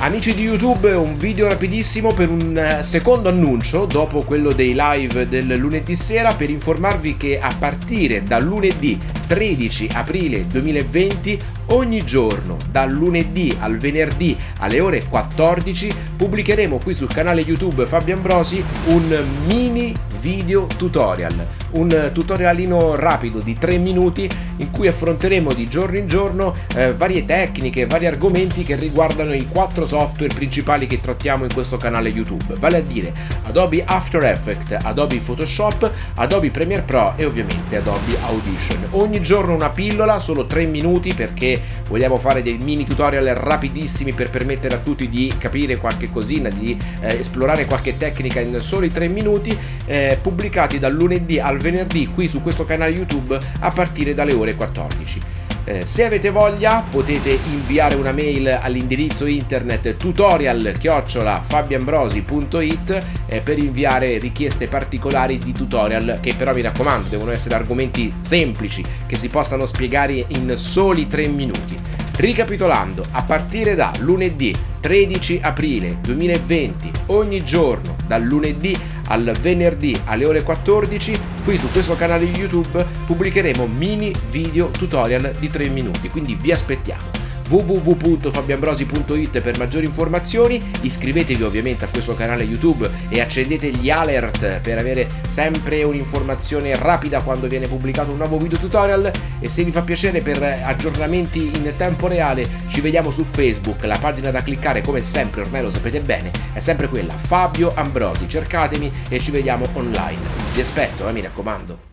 Amici di YouTube, un video rapidissimo per un eh, secondo annuncio dopo quello dei live del lunedì sera per informarvi che a partire da lunedì 13 aprile 2020 ogni giorno dal lunedì al venerdì alle ore 14 pubblicheremo qui sul canale YouTube Fabio Ambrosi un mini video tutorial, un tutorialino rapido di 3 minuti in cui affronteremo di giorno in giorno eh, varie tecniche, vari argomenti che riguardano i quattro software principali che trattiamo in questo canale YouTube, vale a dire Adobe After Effects, Adobe Photoshop, Adobe Premiere Pro e ovviamente Adobe Audition. Ogni giorno una pillola, solo 3 minuti perché vogliamo fare dei mini tutorial rapidissimi per permettere a tutti di capire qualche cosina, di eh, esplorare qualche tecnica in soli 3 minuti, eh, pubblicati dal lunedì al venerdì qui su questo canale YouTube a partire dalle ore ore 14. Eh, se avete voglia potete inviare una mail all'indirizzo internet tutorial fabiambrosi.it eh, per inviare richieste particolari di tutorial che però mi raccomando devono essere argomenti semplici che si possano spiegare in soli 3 minuti. Ricapitolando, a partire da lunedì 13 aprile 2020, ogni giorno dal lunedì al venerdì alle ore 14 qui su questo canale YouTube pubblicheremo mini video tutorial di 3 minuti quindi vi aspettiamo www.fabiambrosi.it per maggiori informazioni, iscrivetevi ovviamente a questo canale YouTube e accendete gli alert per avere sempre un'informazione rapida quando viene pubblicato un nuovo video tutorial e se vi fa piacere per aggiornamenti in tempo reale ci vediamo su Facebook, la pagina da cliccare come sempre ormai lo sapete bene è sempre quella Fabio Ambrosi, cercatemi e ci vediamo online. Vi aspetto, eh, mi raccomando.